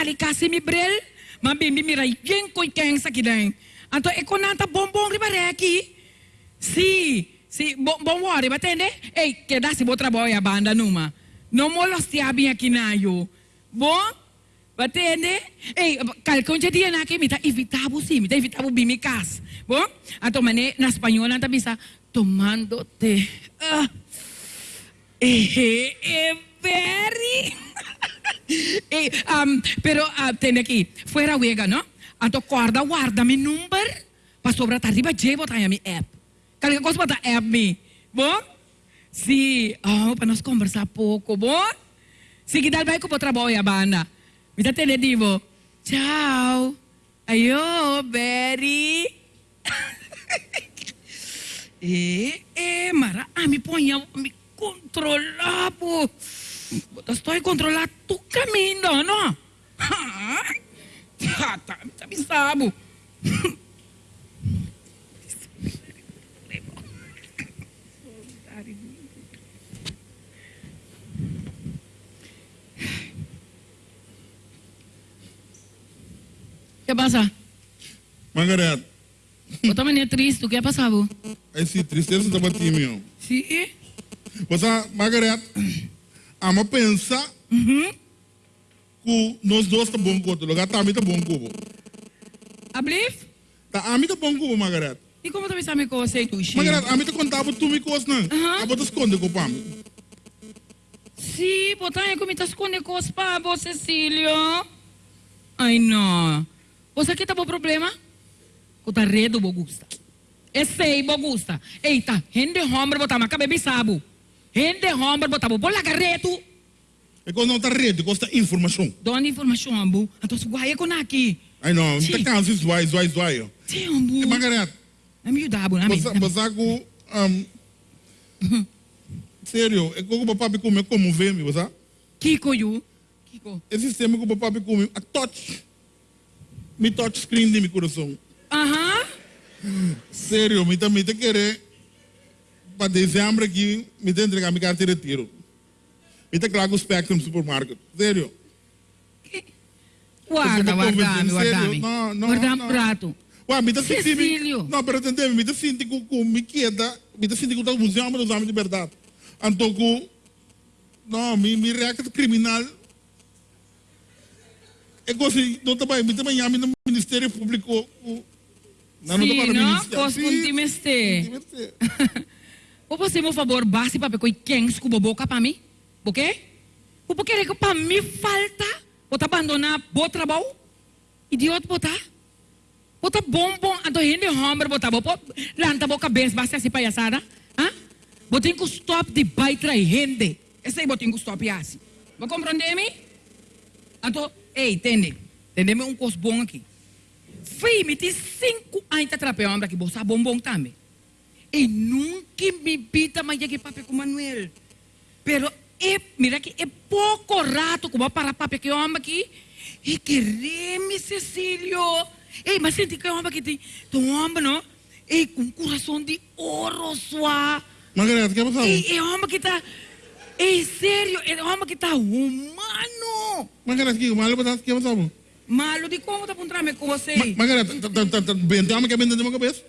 talikasi mi brel, mabimbi mi ray yen koy keng sa kidain. Anto eko nanta bombong riba reki. Si, si, bom, bom wari, batende? Ei, que dá se boa trabalho a banda numa. Não molos tiabi aqui na yo. Bom? Batende? Ei, kalkon jadi na aqui, mita evitabo si, mita evitabo bimikas. Bom? Anto mane, na espanhol, nanta bisa, tomando te. Ah. Eh, eh, very. eh, um, pero uh, tende aqui, fuera wega, no? Anto corda, guarda mi number, pa sobra tarde, je botar mi app. Kalian kau botar app mi, bom? Si, oh, para nós conversar pouco, bom? Si kita baik ko trabalho a banda. Mita tende divo. Ciao. Ayo, Berry. eh, eh, mara, ah, mi ponha, mi controlar, pô. Estou controlar tu caminho, não? Ah, tá, tá me sabo. ¿Qué pasa? Margaret, Vos también es triste, ¿qué ha pasado? esse tristeza está batendo. Sí. Você, Margaret, ama pensar Uhum. que nós dois tá bom com o lugar, tá a mim tá bom com o. Ablif? Tá a mim tá bom com o, Margaret. E como tu me sabe que eu sei tu, Margaret, a mim tá contava tu me coisa, não. Aham. A bota esconde com o pam. Sim, botar aí como tá escondendo com os pavos, Cecílio. Ai, não. Você aqui tá bom problema? O tá redo, Bogusta. Esse aí, Bogusta. Eita, rende homem botar uma cabeça sabu. Rende homem botar bola carreto. É quando não tá rede, custa informação. Dona informação, ambu. Então, se guaia com aqui. Ai não, tá canso, zoai, zoai, zoai. Sim, ambu. Margaret, É me ajudar, ambu. você, você com... Um, sério, é como o papai come como vê, me você? Kiko, you. Kiko. Esse sistema que o papai come, a touch. Me touch screen de meu coração. Aham. Sério, me também te querer para dezembro aqui, me te entregar minha carteira de tiro. Me te claro o Spectrum Supermarket. Sério. Guarda, guarda, convenceu, guarda. sério? Não, não, Guarda não. um prato. Ué, me. Cecílio. Não, pero entendeu? Me te senti com, com me queda, me te senti com o museu dos homens de verdade. Então, com... Não, me, me reaca criminal. É como se, não também, me também ame no Ministério Público. o- Não, não Sim, tô para não? Ministério. Cos Sim, contimeste. Ou você, por favor, base para pegar quem escuba boca para mim? Por quê? Porque é que para mim falta? Bota abandonar bom trabalho? Idiota botar? Bota bom, bom, ando rende homem, bota bom, lanta boca cabeça, basta assim palhaçada? Hã? Botem que stop de baitra e rende. Esse aí botem que stop e assim. Vai compreender-me? Então, ei, entende? Entende-me um coisa bom aqui. Fui, me tem cinco anos atrapalhando homem aqui, você bom bom também. E nunca me pita mais que papi com Manuel. Pero é, mira que é pouco rato que vou parar papi que homem aqui. E querer-me, Cecílio. Ei, mas sente que homem aqui tem, um homem, não? Ei, com coração de ouro, sua. Margaret, o que passou? Ei, é homem que tá... Ei, sério, é homem que tá humano. Margaret, que malo para o que passou? Malo de como tá puntrame com você. Ma- Margaret, bem, tem uma que é bem dentro da minha cabeça.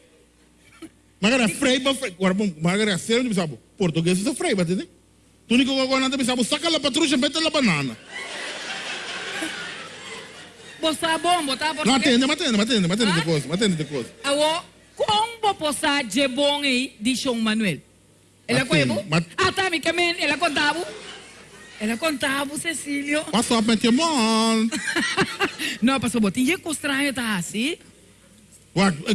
Margaret, frei para frei. Agora, bom, Margaret, sério, não sabe? Português é frei, entende? Tu único que agora não sabe, saca a patrucha, mete a banana. É bom, botar Não, atende, mas atende, mas atende, mas atende de coisa, mas atende de coisa. Awo, como posar de bom aí, de João Manuel? Ela Assim, conhece? mas- Ah, tá, me camen, ela contava. Ela contava, Cecílio. Passou a meter mão. Não, passou botinha que estranho tá assim.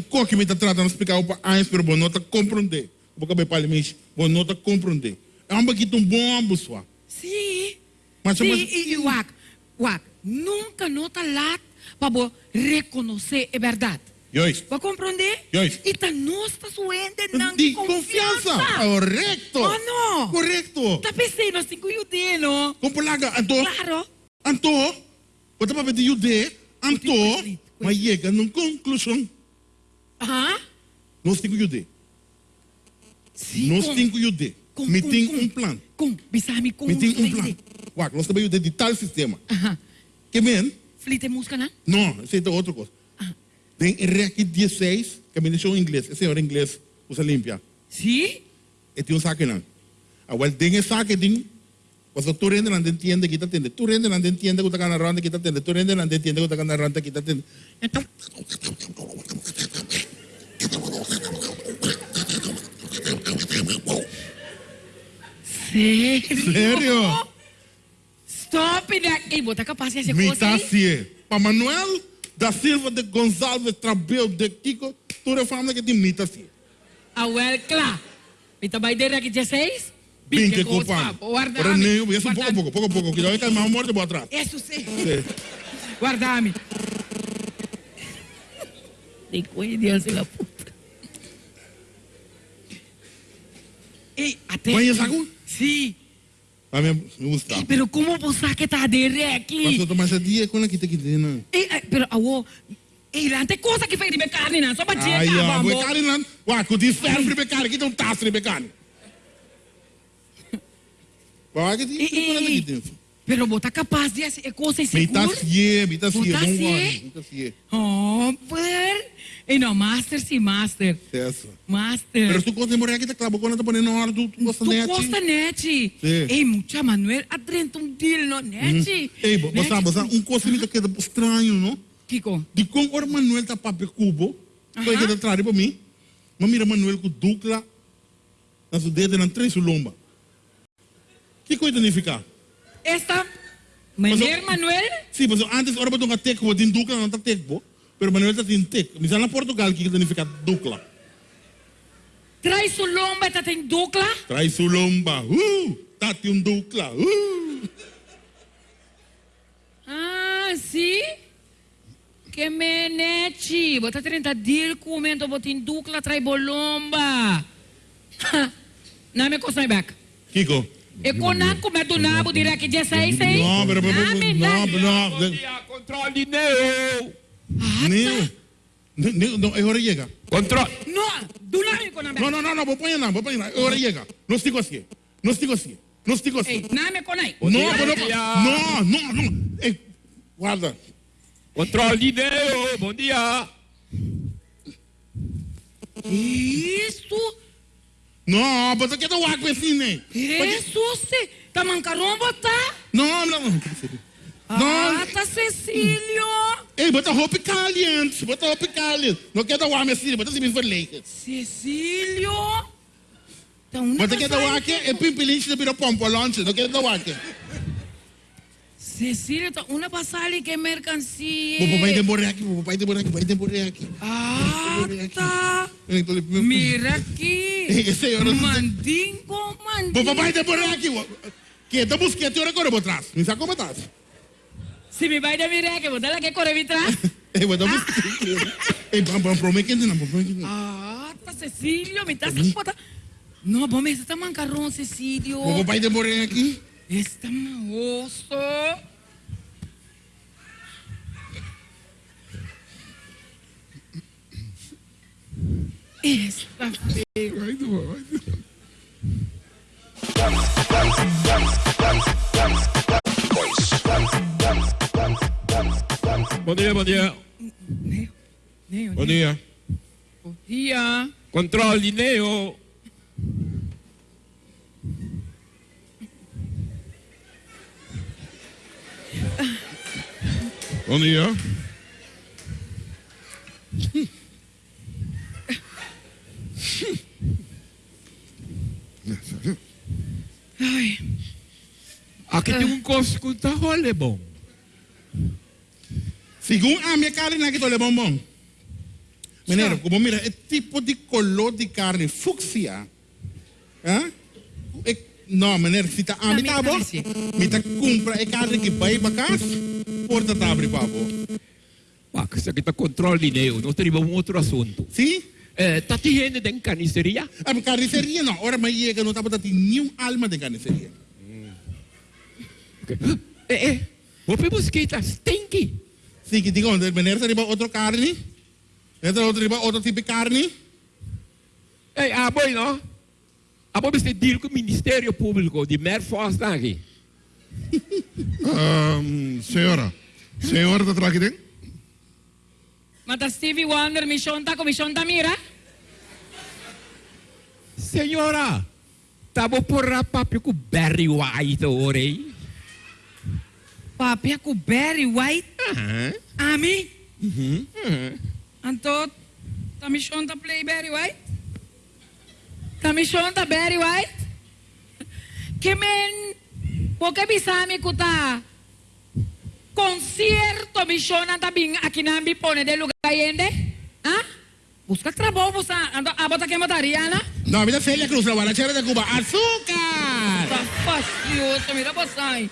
Qual que me está tratando de explicar para a pero bom nota compreender. Vou acabar para ele, bom nota compreender. É um pouquinho bom, pessoal. Sim. Mas, Sim, e, Wak, Wak, nunca nota lá para reconhecer a verdade. Joyce, Para compreender? Joyce. E tá nós tá suende na de confiança. Correcto. Oh, não. Correcto. Tá pensando, nós temos que não? Compolaga, Anto, Claro. Anto, você vai o de, Anto, Wait, mas chega numa conclusão. Aham. Nós temos o de. Sim, Nós com- temos o de. com- Me tem um plano. Com, bisa mi com. Me tem um plano. Uau, nós também o de de tal sistema. Aham. Que bem, Flite música, né? Não, esse é outra coisa. Tem REC 16, que me deixou em inglês. Esse é o inglês, usa limpia. Sim? E tem um saque não. Agora tem esse saque, tem. Você tu rende não entende que tá tendo. Tu rende não entende que tá na ronda que tá tendo. Tu rende não entende que na ronda que tá tendo. Então, Sério? Sério? Stop daqui. Botar de aí? assim. Para Manuel da Silva de Gonçalves Trabeu de Kiko, toda a família que tem me tá assim. Ah, well, claro. Mita vai der aqui 16? Bem que culpa. Guarda. Para nem, isso pouco, pouco, pouco, pouco. Que já vai mais morte por atrás. Isso sim. Guarda-me. Tem coisa de assim, Ei, até. Conhece algum? Sim. A mim me gusta. Ei, pero como você que tá de aqui? Mas eu tomar esse dia com a que tá aqui dentro. Ei, pero awo. Ei, lá tem coisa que fez de carne, não. Só batia Ai, cá, ah, vamos. carne lá. Ué, com o ferro de carne, aqui tem um taço de carne. Vai que tem Pero você capaz de fazer coisa Me tá segura? assim, me tá assim, Botar bom assim? guarda, me tá assim. Oh, per. Ei, não, master sim, master. Isso. Master. Pero tu de morrer aqui, tá claro, quando tá ponendo na hora, tu tu gosta Tu net. gosta net? Sim. Ei, mucha Manuel, adrento um deal no net. Ei, você sabe, um coisa me queda estranho, não? Kiko, De como o Manuel tá papel cubo, foi que tá atrás para mim. Mas mira Manuel com dupla, na sua dedo, na três lomba. Que coisa significa? Esta mulher Manuel, Sim, mas antes, ora, botou um teco, din dupla, não tá teco, pero Manuel tá tem teco. Mas na Portugal, que significa dupla? traz sua lomba, tá tem dupla. Traz sua lomba, uh, tá tem um dupla, uh. Ah, sim? Que menete. Bota 30 deal, comento, bota em dupla, traz bolomba. Não me costa back. Kiko? E quando come do nabo, dirá que 16, hein? Não, pero, pero, Name, não, não, Bom dia, controle não, é hora chega. Controle. Não, do nabo. Não, não, não, não, vou pôr não, vou pôr não, é hora chega. Não estico assim, não estico assim, não estico assim. Não, dia, não, bom dia. não, não, não. Ei, guarda. Controle. Bom dia. Isso, Não, mas eu quero água assim, né? isso, se. Tá mancarão, botar? Não, não, não. Ah, tá Cecílio. ei, bota roupa caliente, bota roupa caliente. Não quero dar água assim, bota assim, vermelho. Cecílio. Tá Bota quero dar água aqui, é pimpilinche de bira pompa, longe, não quero dar água aqui. Cecílio, tá uma passagem que é mercancia. Vou papai demorar aqui, vou papai demorar aqui, vai demorar aqui. Ah, tá. Então, Mira aqui. Esse é hora de- Mandingo, Vou mandingo. papai demorar aqui. Que tá busquete, hora agora vou atrás. Me sabe como tá? Se me vai de mirar, que botar lá que corre atrás. Ei, vou dar busquete. Ei, vamos, vamos, promete que não, promete que não. Ah, tá Cecílio, me tá sem botar. Não, bom, mas tá mancarrão, Cecílio. Vou papai demorar aqui. Está osso. Está feio. Vai, vai, vai. Bom dia, bom dia. Neo, Neo, Bom dia. Bom dia. Controle Bom dia. Ai, Aqui tem um costo que tá role bom. Segundo a minha carne aqui, tô levando bom. Mineiro, como mira, é tipo de color de carne fúcsia. Hã? É, não, mineiro, se tá a mim me tá bom. tá compra é carne que vai para casa, porta tá abre para Ah, isso aqui tá controle Neo. Temos um outro assunto. Sim? Eh, tá tendo de carniceria? A carniceria não, ora mas chega, não tá botando nenhum alma de carniceria. Okay. Eh, eh. Hope mosquita stinky. Sim, que digo, mineiro, tá riba outro carne. Entra outro outro tipo de carne. Eh, ah, boy, no? Ah, boy, você deal com o Ministério Público de Merfoz aqui um, senhora, senhora está trabalhando? Mata Stevie Wonder, me chonta com me chonta mira. Senhora, tá bom porra papi com Barry White, orei. Papi com Barry White? Aham. Uh -huh. Ami? Uhum. -huh. Então, tá me chonta play Barry White? Tá me chonta Barry White? Que men porque bisami ko ta concierto mission ta bing akinambi pone de lugar yende? Ha? Busca trabajo, busca, ando, abota que mataría, ¿no? No, mira Celia Cruz, la guarachera de Cuba. ¡Azúcar! Tá fastidioso, mira passai.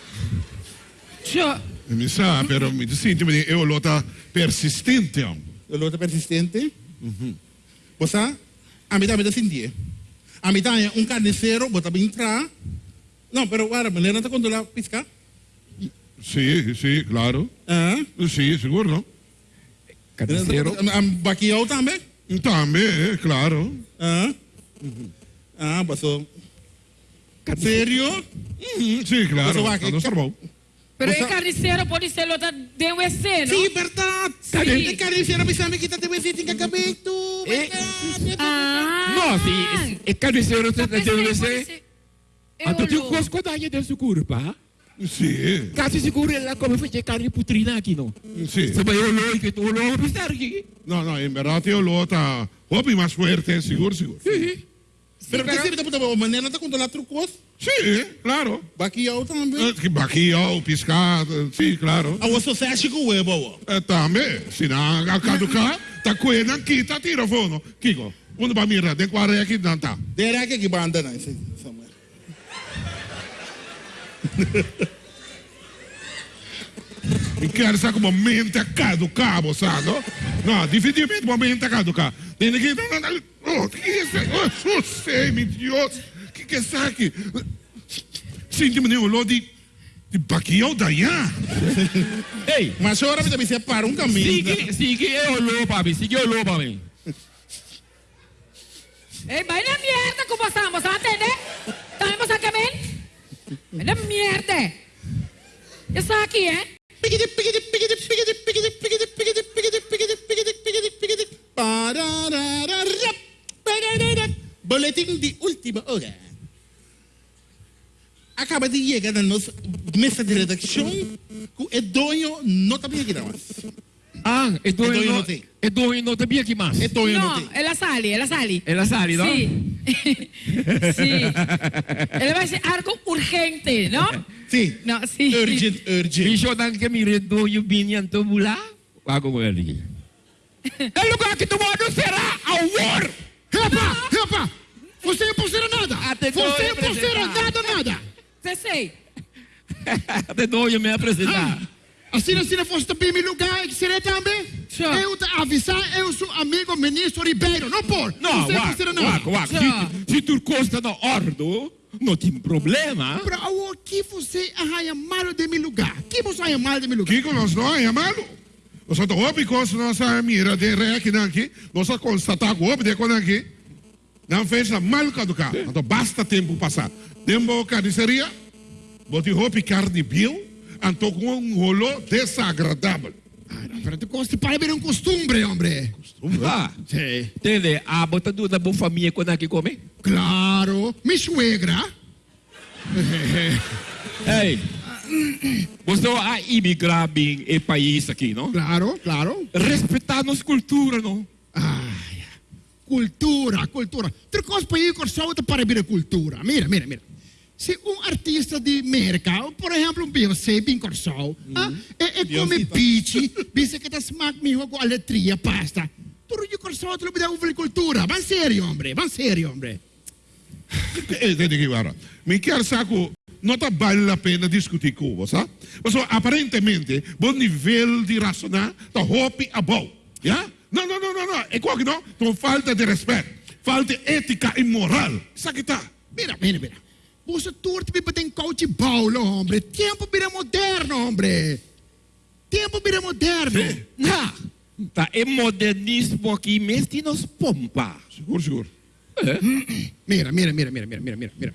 Tja, Mi sa, pero mi sinto me eu lota persistente. El otro persistente. O sea, a mitad me descendí. A mitad un carnicero, bota bien entrar. No, pero ahora, ¿Leonardo controlaba Pizca? Sí, sí, claro. Ah? Sí, seguro. ¿Carnicero? ¿Baquiao también? También, eh, claro. Ah, ah pasó. Oh. ¿Serio? Mm, sí, claro. Oh, pasó Pero o sea, é carniceiro pode ser lota de WC, não? Sim, verdade. Sim. É carniceiro, mas sabe que está de WC, tem que tudo. Ah. Não, sim. É carniceiro, está de WC. Atau tikus kau tanya dan syukur pak. Si. Kasi siguro lang kami pa check kari putri lagi no. Si. Sabay ulo ikit ulo ko pistar ki. No no, en verdad te ulo ta. Hopi más fuerte, seguro seguro. Sí. Pero que sirve tá puta ah, o manera ta contra la trucos? Sí, claro. Baquiao também. Que baquiao, piscado, sí, claro. A você se acha que huevo. É também. Se não, a caduca, tá coendo aqui, tá tiro. Kiko, onde vai mira, De quarenta aqui não tá. De aqui que banda não, sim. Quero saber como mente acá do cabo, Não, definitivamente No, dificilmente uma mente acá do cabo. Tem que... Oh, que isso? Oh, sei, meu Deus. Que que é isso aqui? Sinto-me nenhum olor de... De baquião da Ei, eh, mas agora me também separa um caminho. Sigue, sigue, eu olhou para mim, sigue olhou para mim. Ei, vai na merda que você, você vai atender? ¡Una mierda! ¿Qué está aquí, eh? Boletín de última hora. Acaba de llegar a nuestra mesa de redacción con el dueño no cambia nada más. Ah, estuvo viendo, estuvo viendo te aquí más. Estuvo no, es la Sally, es la Sally. Es la ¿no? Sí. sí. Él va a decir algo urgente, ¿no? Sí. No, sí. Urgent, urgent. Y yo tan que mire tú, yo vine a tomar. Hago ah, el lugar que tu mano será awar. Rapa, rapa. Você não pulseira nada. Até Você não pulseira nada, nada. Você sei. Até dois me apresentar. Ah. Assim, assim, não fosse também meu lugar, que seria também. Sure. Eu te avisar, eu sou amigo ministro Ribeiro, não pode. Não, não Waco. Waco. Se, se tu costa no ordo, não tem problema. Para o que você arranha mal de meu lugar? que você arranha mal de meu lugar? Kiko, nós não malo. Nós só hobby com nossa mira de ré aqui, não aqui. Nós só constatar o hobby de quando aqui. Não fez a mal caducar. Então basta tempo passar. Tempo carniceria, bote hobby carne bio, com um rolo desagradável. Para tu gosta para ver um costume, homem. Ah, Sim. entende? A bota do da boa família quando aqui come. Claro, minha suegra. Ei, você a imigrar bem e país aqui, não? Claro, claro. Respeitar nossa cultura, não? Ai, cultura, cultura. Ter coisa para ir com saúde para ver a cultura. Mira, mira, mira. Se um artista de América, por exemplo, um Beyoncé, bem corsal, ah, e, e come pici, dice que tá smack me com a letria, pasta. Tudo de corsal, tu não pode cultura. Van sério, homem, van sério, homem. Entende que agora? Me quer saco, não tá vale a pena discutir com você, sabe? Mas aparentemente, bom nível de racionar, tá hobby a bom. Já? Não, não, não, não, não. É qual que não? Então falta de respeito, falta de ética e moral. Isso aqui tá. Mira, mira, mira. Por eso tú te en Cautibaulo, homem. Tempo vira moderno, homem. Tempo vira moderno. Na. Tá, é modernismo aqui, mestre, nos pompa. Seguro, seguro. É. Hum, hum. Mira, mira, mira, mira, mira, mira, mira.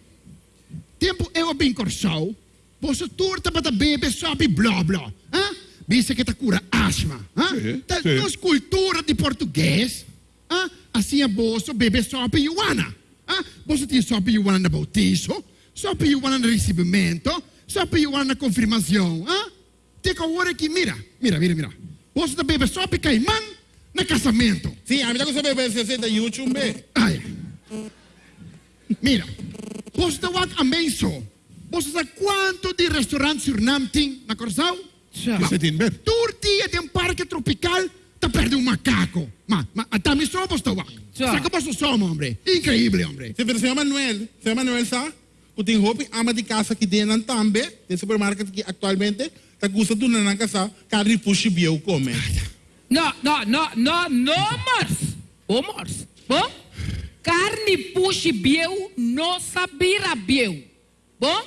Tempo é eu bem corsal. Você turta para beber, sobe, blá, blá. Hã? Visse que tá cura asma. Hã? Tá, nos cultura de português. Hã? Assim é bolso, bebê, sobe, iuana. Hã? Você tem sobe, iuana na bautizo e iguana no recebimento, e iguana na confirmação. ¿ah? Tem que agora que, mira, mira, mira, mira. Você tá bebe sopa e caimã no casamento. Sim, a mim tá com você bebê 60 YouTube, bê. Ai. Mira, você está a menso. Você sabe quanto de restaurante Suriname tem na Coração? Você tem ver? Turti tem um parque tropical, tá perto de um macaco. Mas, mas até me só você está Já. Sabe que você somos, homem? Incrível, homem. Sim, pero senhor Manuel, senhor Manuel, sabe? Tem roupa ama de casa que tem na tambe, tem supermercado que atualmente tá custa tudo na casa, carne puxa biel come. No, no, no, no, no mors. O mors. Bom? Carne puxe bieu, não sabira bieu. Bom?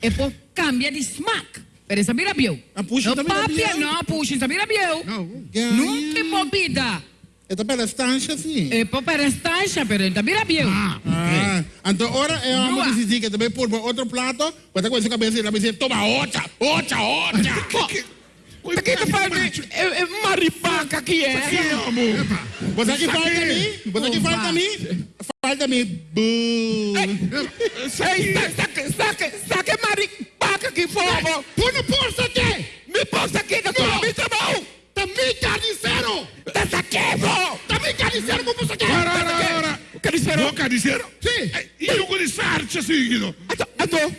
É por cambia de smack. Pero sabira bieu. Ah, puxa papia, bieu. não, puxa sabira. Não. Nunca é bobida. Esta pela estancha, sim. É por perestancha, pero sabira bieu. Ah, então agora eu amo Boa. decidir que também por outro prato, vai estar com essa cabeça e ela vai dizer, toma outra, outra, outra. Aqui que faz é, é maripaca que é. amor. Você que falta a mim, você que falta a mim, falta a mim. Saque, saque, saque maripaca que fogo. Põe no posto aqui! Me posta aqui tua missa, bom. Também aqui, bom. Carniceiro como você quer! Ora, ora, ora. Carniceiro. Vou carniceiro? Sim. E eu com sarcha, seguido. Ato, ato.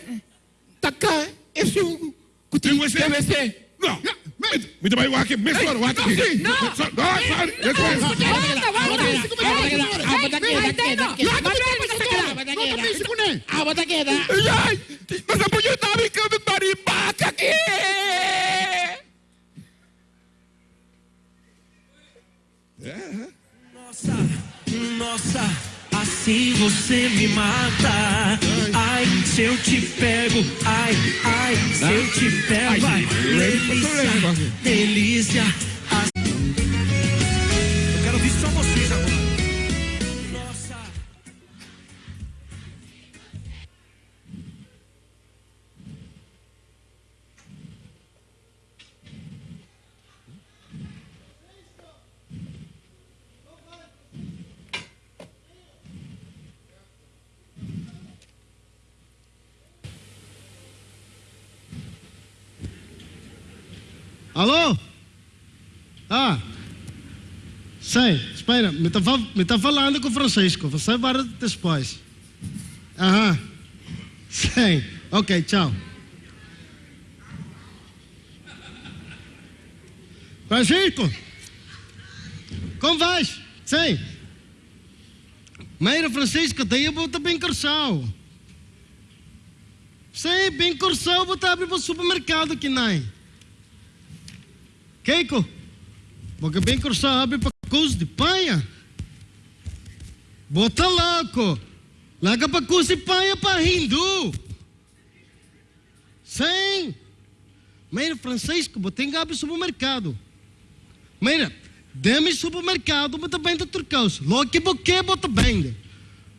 Taca, esse um. Tem você? PVC. Não. Me dá o aqui, me sora o aqui. Não. Não, sorry. Let's go. Volta, volta. Não também se conhece! Ai, mas a mulher tá ficando maripaca aqui. Nossa, nossa, assim você me mata. Ai, se eu te pego, ai, ai, se eu te pego, ai, delícia, delícia. Alô? Ah. Sei, espera, me está tá falando com o Francisco. Você vai depois. Aham. Sei. Ok, tchau. Francisco! Como vais? Sei. Meira Francisco, daí eu vou bem corção. Sei, bem corção, vou estar abrindo para o supermercado aqui, não Keiko, bem que sabe para coisa de panha. Bota louco. Laga para coisa de panha para hindu. Sim. Mira, Francisco, botei gabi supermercado. Mira, dê-me supermercado, bota bem de turcos. Logo que boque, bota bem.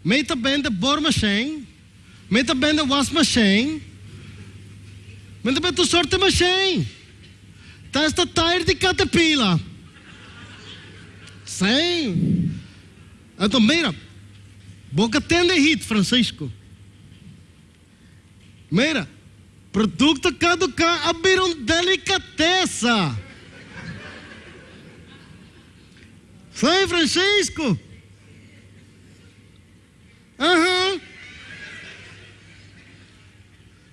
Meta bem de bor machine. Meta bem de wash machine. Meta bem de sorte machine. Tire de Caterpillar. Sim. Então, mira, boca tende hit, Francisco. Mira, produto caducar abriram delicateza. Sim, Francisco. Aham.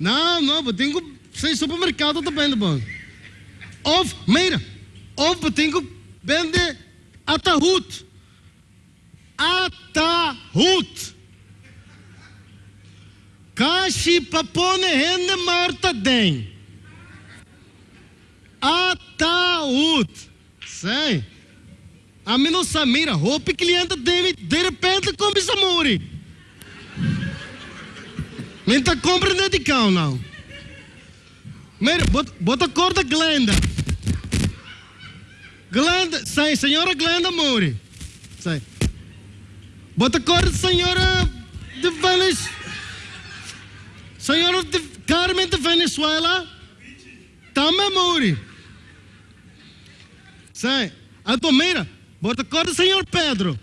Não, não, eu tenho sem supermercado também, tá bom? Of, mira, of betekent bende atahut. Atahut. Kashi papone hende marta den. Atahut. Sei. A mim não sabe, mira, roupa cliente dele, de repente come samuri. Menta compra de cão, não. Mira, bota, bota cor da Glenda. Glenda, sai, senhora Glenda Mouri. Sai. Bota cor da senhora de Venezuela. Senhora de Carmen de Venezuela. Também Mouri. Sim. Então, mira, bota corda, senhor Pedro.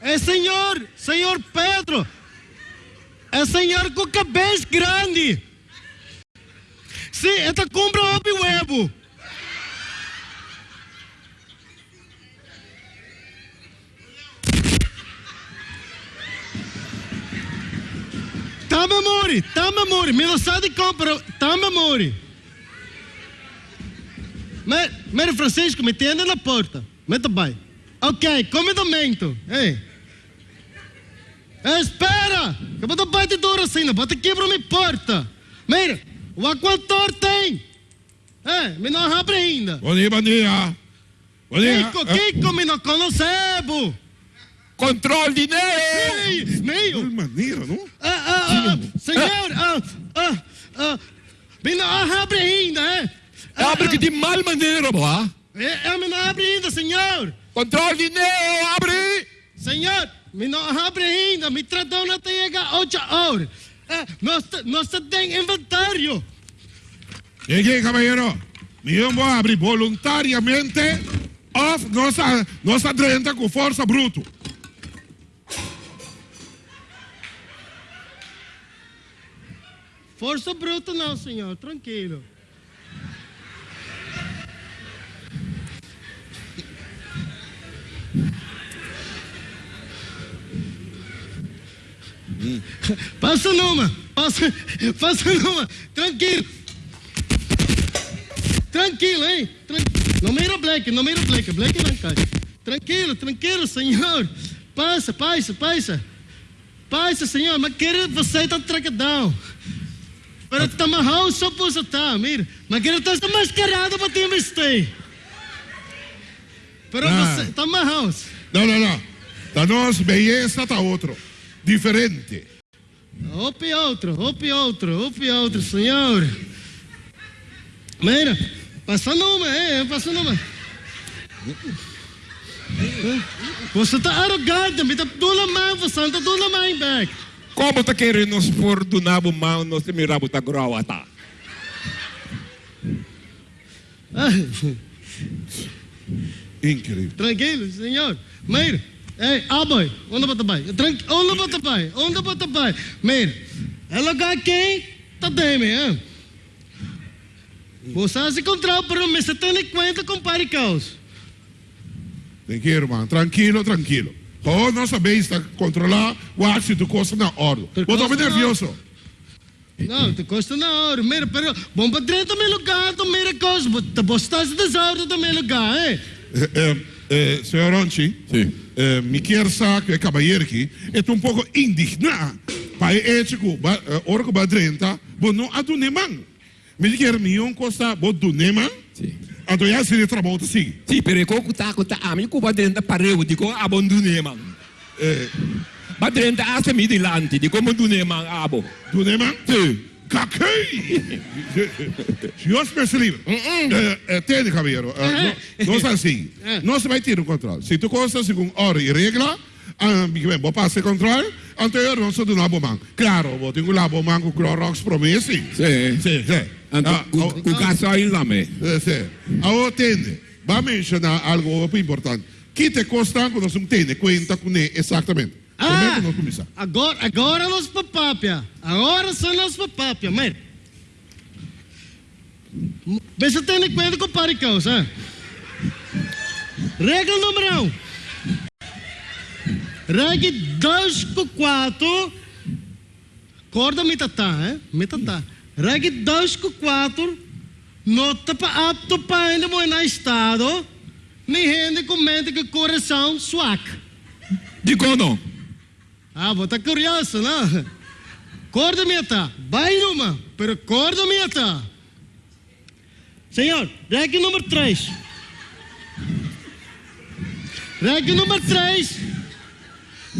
É senhor, senhor Pedro. É senhor com cabeça grande. Sim, esta compra o huevo. Tá memória, tá memória. Me lo sa di compra, tá. Mas, mas Francisco, me tiende na porta. Meta bem. Ok, comedamento. Ei. Espera! Que eu vou dar de duro assim, não bota quebra minha porta. Mira, o aquator tem. É, me não abre ainda. Bom dia, bom dia. Bom dia. Kiko, Kiko, me não conhecebo. Control dinheiro! Ei, meio. De maneira, não? Ah, ah, ah, senhor, ah, ah, ah, me não abre ainda, é? Ah, Abre que de mal maneira, boa. É, é, me não abre ainda, senhor. Control dinheiro, abre! Senhor, me não abre ainda, me tratou na tega oito horas. É, nós, nós tem inventário. E aqui, caballero, eu vou abrir voluntariamente off nossa, nossa drenta com força bruto. Força bruta não, senhor, tranquilo. Passa numa, passa, passa numa, tranquilo. Tranquilo, hein? Tran... Não mira black, não mira black, black não cai. Tranquilo, tranquilo, senhor. Passa, passa, passa. Passa, senhor, mas quero você tá trancadão. Para tá amarrado só por você tá, mira. Mas quero estar mascarado para te investir. Pero Ah. você tá amarrado. Não, não, não. Da nossa beleza tá outro. Diferente. Ope outro, ope outro, ope outro, senhor. Mira, passa numa, é, passa numa. Você tá arrogante, me tá dando mão, você tá dando mão back. Como tá querendo nos pôr do nabo mal, nos mirabo tá groa, tá? Ah, Incrível. tranquilo, senhor. Mira, ei, aboy, onde bota bai? Tranqui, onde bota bai? Onde bota bai? Mira, é lugar quem tá deme, hein? Você se encontrou, pero me se tem conta com paricaus. Tranquilo, irmão. Tranquilo, tranquilo. Oh, nossa bem está controlar o de coisa na hora. Eu tô na- nervioso. Não, te custa na hora. Mira, pero bom para dentro também lugar, também é coisa. Te bostaste desordem também lugar, hein? Eh, eh, eh, senhor Ronchi, Sim. eh, me quer saber que é cabalheiro aqui, é um pouco indignado. Pai, é tipo, orco badrenta, bom, não há do neman. Me quer me um costa, bom, do neman. Sim. Então, já se trabalha assim. Sì, per ecco ta ko ta ami ko ba dentro pareu di ko abandone man. Eh, Ba dentro asa mi di lanti di ko abandone man abo. do neman? Cacai! Senhor livre. Eh, eh, Tene, caballero. eh, no- Nós assim, nós vai ter um controle. Se tu consta segundo hora e regra, ah, bem, vou passar controle, anterior não sou do labo man. Claro, vou ter um labo man com Clorox promessi. Sì. Sim, sim. Anto Ah, oh, gasoil la me. eh, sim. Ah, tende. Vai mencionar algo muito importante. Que te consta quando não tem conta com ele exatamente. É Ah, agora, agora nós papapia. Agora são nós papapia, mira. Vê se tem conta com paricaus, hein? Regra número um. Regra 2 com 4. Corda mitatá, hein? Mitatá. Regra 2 com 4. Nota para apto para ainda morar estado. Nem rende com mente que coração suaca. Di ko no. Ah, vou estar curioso, não? Corda meta, vai numa, pero corda meta. Senhor, regra número 3. Regra número 3.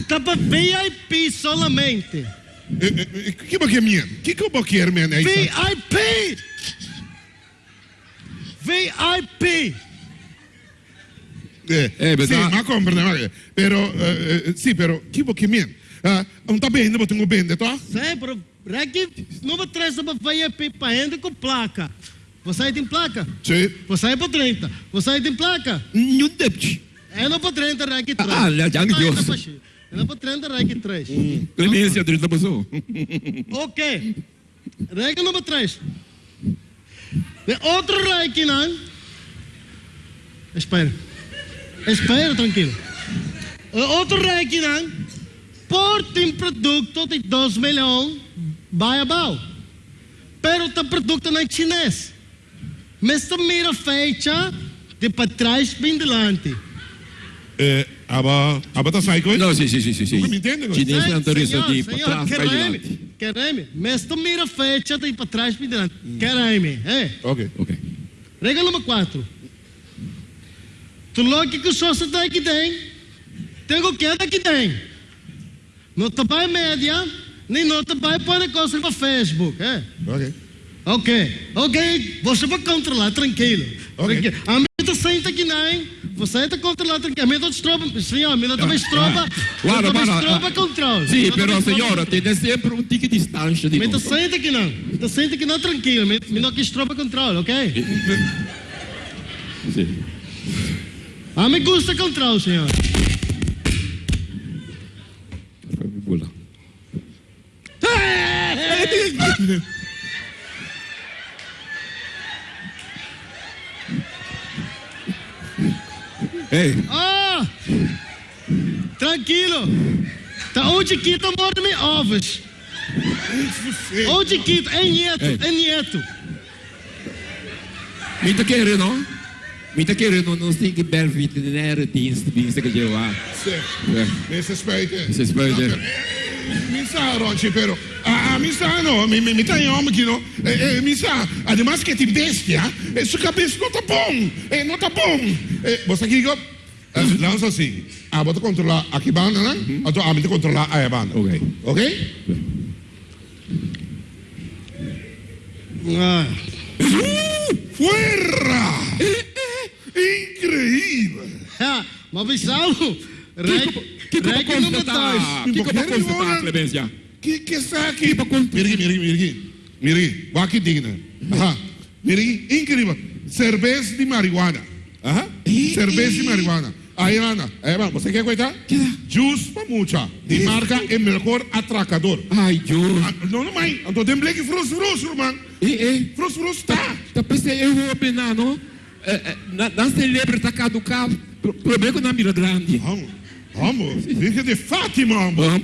Tá para VIP solamente. Eh, eh, eh, Que que é minha? Que que eu quero, man? É isso? VIP! VIP! Eh, Eh, sì, però- ma comprende, ma però eh, eh, sì, però chi mi Ah, ma tengo bene, tá? Sim, pero regra número 3 tá para VIP para ainda com placa. Você tem placa? Sim. Você é para 30. Você tem placa? Nenhum debit. É não para 30, REC 3. Ah, já, já me deu. É não para 30, REC 3. Clemência, 30 pessoas. Ok. Regra número 3. De outro REC, não? Espera. Espera, tranquilo. Outro REC, não? Por tem produto de 2 milhões, vai abaixo. Pero o produto não é chinês. Mas mira fecha de para trás bem delante. Eh, aba, aba tá sai coisa? Não, sim, sim, sim, sim. me entende. Chinês não senhor, de para trás, para quereme, diante. Quereme. Mas mira fecha de para trás bem delante. Quereme. É. Ok. Ok. Regra número 4. Tu logo que o sócio daqui tem, tem o que daqui tem. Não te vai média, nem te vai pôr coisa para Facebook. É. Ok. Ok, ok, você vai controlar, tranquilo. Ok. A minha tá senta aqui não, você está controlando, tranquilo. A minha tá estroba, senhor, a minha tá estroba, Guarda, a minha guarda, estroba ah, controle. Sim, tá pero senhora, tem sempre um tique de distância tá controle. senta aqui não, minha tá senta aqui não, tranquilo. Minha não que estroba controle, ok? Sim. A mim gusta controle, senhor. Ei, Ah! Tranquilo. Tá onde que tá morto me ovos. Onde que é nieto, é nieto. me tá querendo, não? Me tá querendo, não sei que bel veterinário dienst, dienst que eu lá. Mi si specie. Mi si specie. Mi sa, Ronci, però. Ah, mi sa, no, mi, mi, mi tá em homem que não. Eh, eh, mi sa, además que tem bestia, eh, sua cabeça não tá bom. Eh, não tá bom. Eh, você aqui, go. Eh, lança assim. Ah, bota controlar aqui banda, né? Então, a mim controlar a banda. Ok. Ok? Ah. Fuera! Incrível! Ah, mas visão. Para Porque constatar, agora- Clemência? Que que está aqui? Mira aqui, mira aqui, mira aqui. Mira aqui, digna. Aham. Mira aqui, incrível. Cerveja de marihuana. Aham. Cerveja de marihuana. Aí, Ana, aí, Ana, você quer coitar? Juice para mucha. De marca é melhor atracador. Ai, Deus. Ah, Não, não, mãe. Então tem bleque frus, frus, irmão. Ei, ei. Frus, frus, tá. Tá pensando, eu vou opinar, não? É, é, na, na celebre tá caducado. Pro- Problema na mira grande. Vamos, vamos. Fica de Fátima. Vamos?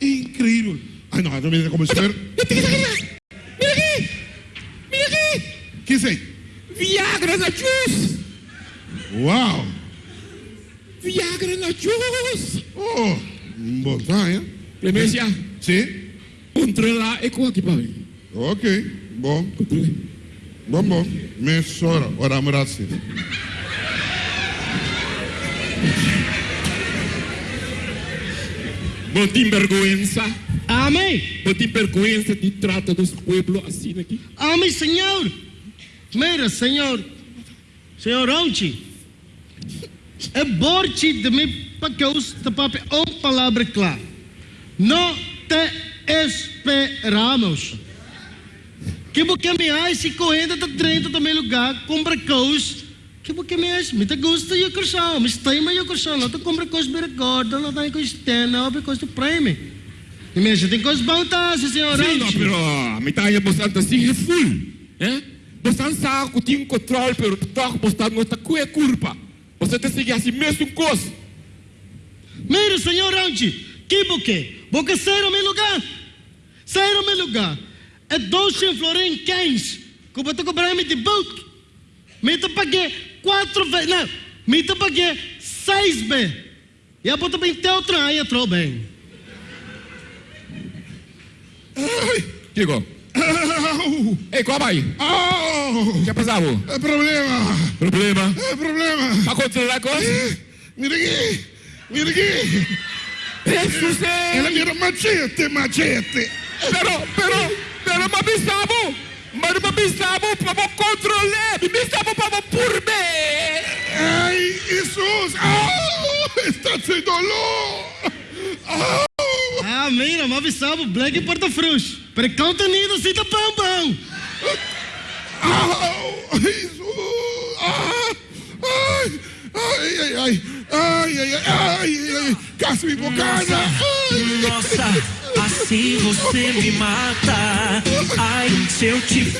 Incrível. Ai, não, não me como espero. Mira aqui! Mira aqui! Que sei? Viagra na juice! Uau. Viagra na juice! Oh, bom, hein? Clemência, Sim. controlar e com aqui para mim. Ok, bom. Bom, bom. Meia hora, ora amorarsi. Não tem vergonha. Amém. Não tem vergonha de trata dos pueblos assim aqui. Amém, senhor. Mira, senhor. Senhor Ronchi. É borte de mim para que eu pape uma palavra clara. Não te esperamos. Que porque me acha correndo da 30 também lugar, compra coisas. Que porque me me te gusta e coração, me está em meu coração, não te compra coisas bem recorda, não tem coisas tem, não tem coisas de prêmio. E me acha, tem coisas vantagens, senhor Sim, não, pero a metade bastante assim é full. É? Bastante saco, tem controle, pero toque bastante não está com a culpa. Você tem que seguir assim mesmo coisa. Mira, senhor Anchi, que buquê? Porque saíram meu lugar. Saíram meu lugar. É 12 florim 15. Que eu tô cobrando de book. Me te paguei quatro vezes. Não, me te paguei seis vezes. E a bota bem teu trem, entrou bem. Digo, Au! ei, calma aí. Au! Que é passado? É problema! Problema? É problema! Para controlar a coisa? Mira aqui! Mira aqui! Jesus Ela mira machete, machete! Pero, pero, pero mabisabo. Mas mabisabo para controlar. Mabisabo para por bem. Ai, Jesus! Au! Está sem dolor! Au! Ah, mira, mas sabe, Black Porta Frux. Se tá bom, bom. Au! Jesus! Ah! Ai! Ai, ai, ai! Ai, ai, ai! Ai, ai! Casca me bocada! Ai! Nossa, assim você me mata. Ai, se eu te